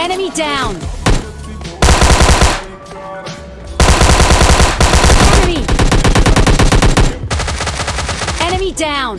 Enemy down! Enemy! Enemy down!